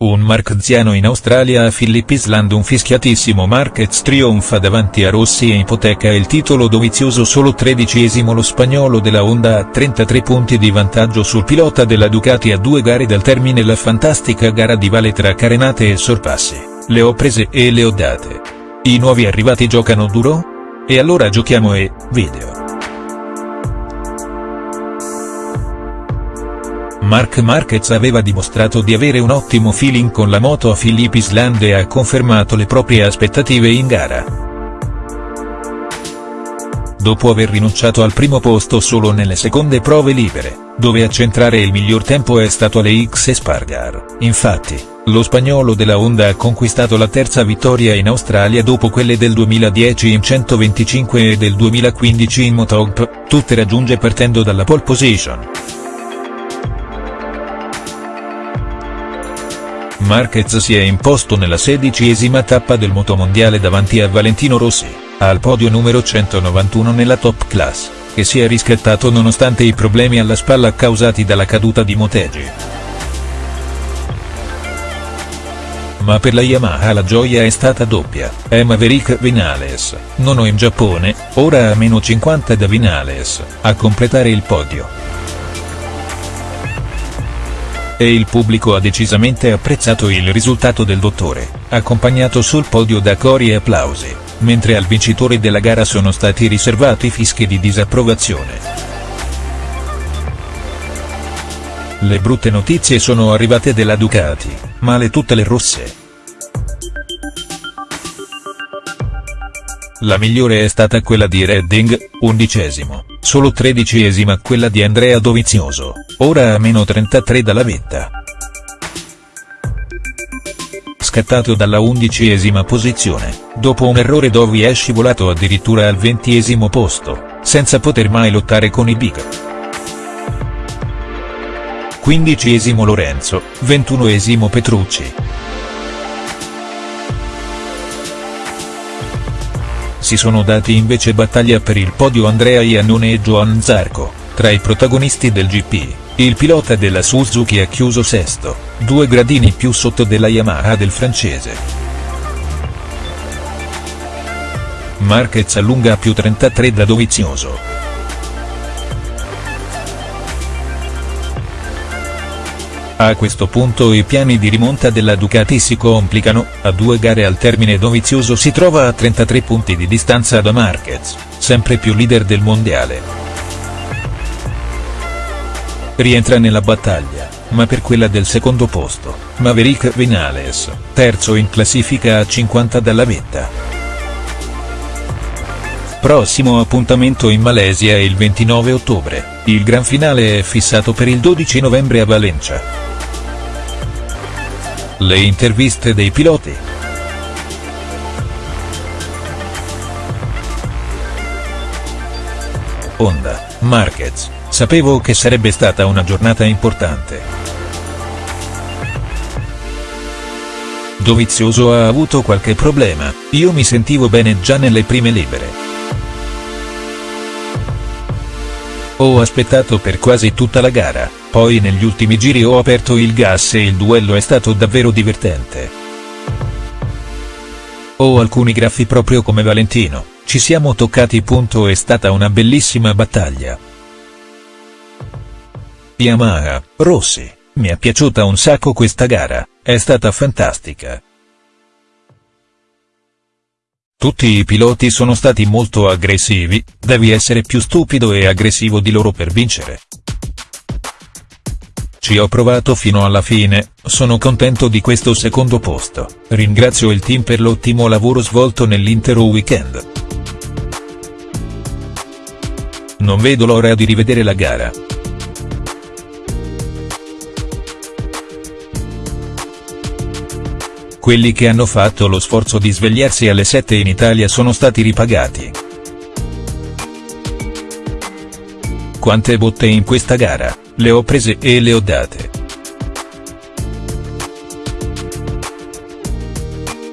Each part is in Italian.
un markeziano in Australia a Phillip Island un fischiatissimo Marquez trionfa davanti a Rossi e ipoteca il titolo dovizioso solo tredicesimo lo spagnolo della Honda a 33 punti di vantaggio sul pilota della Ducati a due gare dal termine la fantastica gara di vale tra carenate e sorpassi, le ho prese e le ho date. I nuovi arrivati giocano duro? E allora giochiamo e, video. Marc Marquez aveva dimostrato di avere un ottimo feeling con la moto a Phillip Island e ha confermato le proprie aspettative in gara. Dopo aver rinunciato al primo posto solo nelle seconde prove libere, dove a centrare il miglior tempo è stato alle X Spargar, infatti, lo spagnolo della Honda ha conquistato la terza vittoria in Australia dopo quelle del 2010 in 125 e del 2015 in Motogp, tutte raggiunge partendo dalla pole position. Marquez si è imposto nella sedicesima tappa del motomondiale davanti a Valentino Rossi, al podio numero 191 nella top class, che si è riscattato nonostante i problemi alla spalla causati dalla caduta di Motegi. Ma per la Yamaha la gioia è stata doppia, è Maverick Vinales, nono in Giappone, ora a meno 50 da Vinales, a completare il podio e il pubblico ha decisamente apprezzato il risultato del dottore, accompagnato sul podio da cori e applausi, mentre al vincitore della gara sono stati riservati fischi di disapprovazione. Le brutte notizie sono arrivate della Ducati, male tutte le rosse. La migliore è stata quella di Redding, undicesimo solo tredicesima quella di Andrea Dovizioso, ora a meno 33 dalla vetta. Scattato dalla undicesima posizione, dopo un errore Dovi è scivolato addirittura al ventiesimo posto, senza poter mai lottare con i big. Quindicesimo Lorenzo, ventunesimo Petrucci. Si sono dati invece battaglia per il podio Andrea Iannone e Joan Zarco, tra i protagonisti del GP, il pilota della Suzuki ha chiuso sesto, due gradini più sotto della Yamaha del francese. Marquez allunga a più 33 da Dovizioso. A questo punto i piani di rimonta della Ducati si complicano, a due gare al termine Dovizioso si trova a 33 punti di distanza da Marquez, sempre più leader del mondiale. Rientra nella battaglia, ma per quella del secondo posto, Maverick Vinales, terzo in classifica a 50 dalla vetta. Prossimo appuntamento in Malesia il 29 ottobre, il gran finale è fissato per il 12 novembre a Valencia. Le interviste dei piloti. Honda, Marquez, sapevo che sarebbe stata una giornata importante. Dovizioso ha avuto qualche problema, io mi sentivo bene già nelle prime libere. Ho aspettato per quasi tutta la gara, poi negli ultimi giri ho aperto il gas e il duello è stato davvero divertente. Ho alcuni graffi proprio come Valentino, ci siamo toccati. Punto è stata una bellissima battaglia. Yamaha, Rossi, mi è piaciuta un sacco questa gara, è stata fantastica. Tutti i piloti sono stati molto aggressivi, devi essere più stupido e aggressivo di loro per vincere. Ci ho provato fino alla fine, sono contento di questo secondo posto, ringrazio il team per l'ottimo lavoro svolto nell'intero weekend. Non vedo l'ora di rivedere la gara. quelli che hanno fatto lo sforzo di svegliarsi alle 7 in Italia sono stati ripagati. Quante botte in questa gara, le ho prese e le ho date.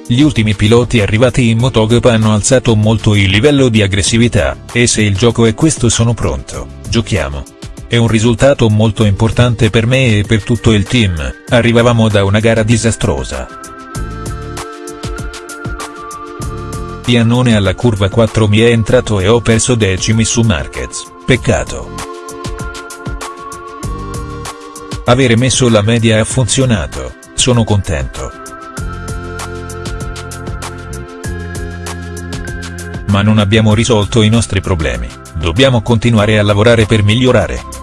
Gli ultimi piloti arrivati in MotoGP hanno alzato molto il livello di aggressività, e se il gioco è questo sono pronto, giochiamo. È un risultato molto importante per me e per tutto il team, arrivavamo da una gara disastrosa. Piannone alla curva 4 mi è entrato e ho perso decimi su Marquez, peccato. Avere messo la media ha funzionato, sono contento. Ma non abbiamo risolto i nostri problemi, dobbiamo continuare a lavorare per migliorare.